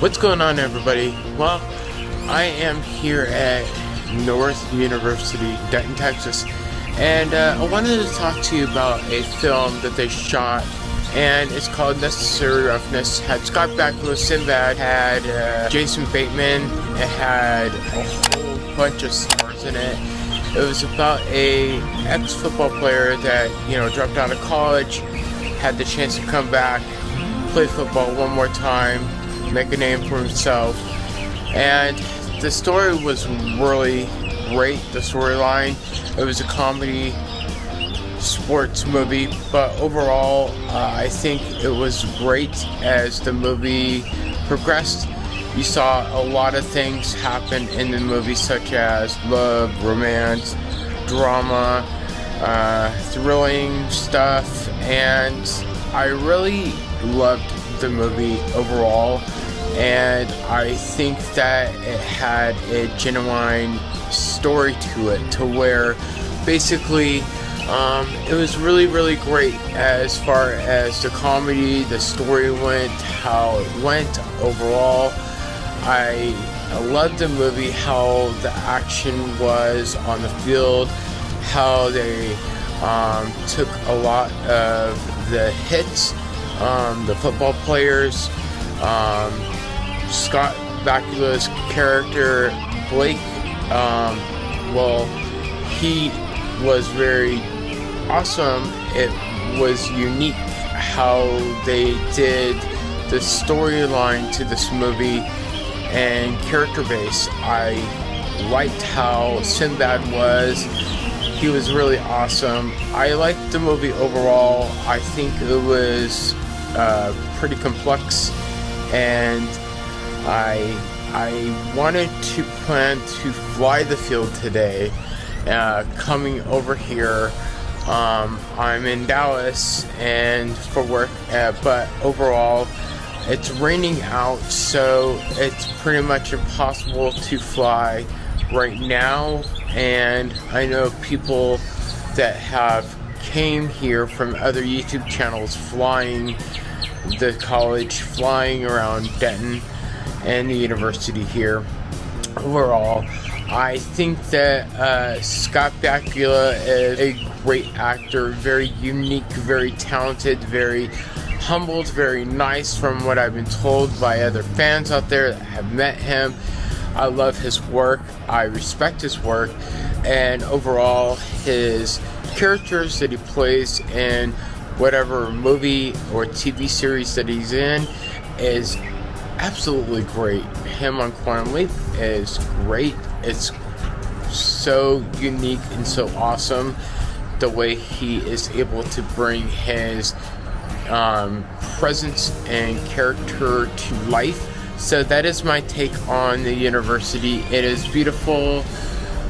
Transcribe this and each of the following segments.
What's going on everybody? Well, I am here at North University, Denton, Texas, and uh, I wanted to talk to you about a film that they shot, and it's called Necessary Roughness. Had Scott Bakula, Sinbad, had uh, Jason Bateman, it had a whole bunch of stars in it. It was about a ex-football player that, you know, dropped out of college, had the chance to come back, play football one more time, make a name for himself. And the story was really great, the storyline. It was a comedy sports movie, but overall, uh, I think it was great as the movie progressed. You saw a lot of things happen in the movie, such as love, romance, drama, uh, thrilling stuff, and I really loved the movie overall and I think that it had a genuine story to it to where basically um, it was really really great as far as the comedy the story went how it went overall. I, I loved the movie how the action was on the field how they um, took a lot of the hits um, the football players um, Scott Bakula's character, Blake, um, well, he was very awesome. It was unique how they did the storyline to this movie and character base. I liked how Sinbad was. He was really awesome. I liked the movie overall. I think it was uh, pretty complex and I I wanted to plan to fly the field today, uh, coming over here. Um, I'm in Dallas and for work, uh, but overall, it's raining out, so it's pretty much impossible to fly right now. And I know people that have came here from other YouTube channels flying the college, flying around Denton and the university here. Overall, I think that uh, Scott Bakula is a great actor, very unique, very talented, very humbled, very nice from what I've been told by other fans out there that have met him. I love his work, I respect his work, and overall, his characters that he plays in whatever movie or TV series that he's in is absolutely great. Him on Quantum Leap is great. It's so unique and so awesome the way he is able to bring his um, presence and character to life. So that is my take on the university. It is beautiful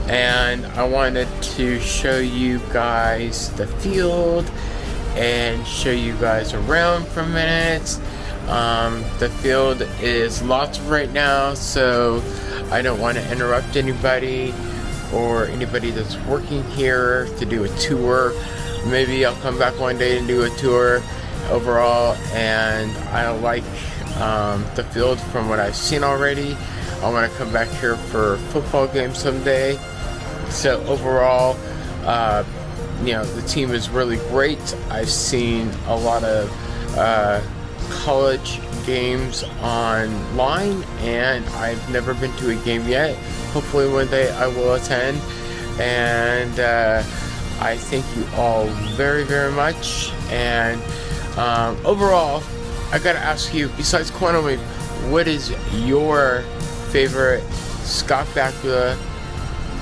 and I wanted to show you guys the field and show you guys around for a minute um, the field is lots right now, so I don't want to interrupt anybody or anybody that's working here to do a tour. Maybe I'll come back one day and do a tour overall, and I like um, the field from what I've seen already. I want to come back here for football game someday. So overall, uh, you know, the team is really great. I've seen a lot of uh, college games online and I've never been to a game yet. Hopefully one day I will attend. And uh, I thank you all very very much. And um, overall I gotta ask you besides Quantum Leap what is your favorite Scott Bakula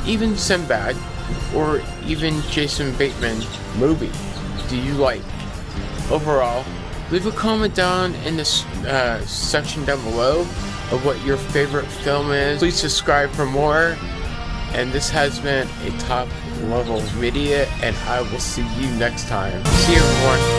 even Sinbad or even Jason Bateman movie? Do you like? Overall Leave a comment down in the uh, section down below of what your favorite film is. Please subscribe for more. And this has been a top level video and I will see you next time. See you everyone.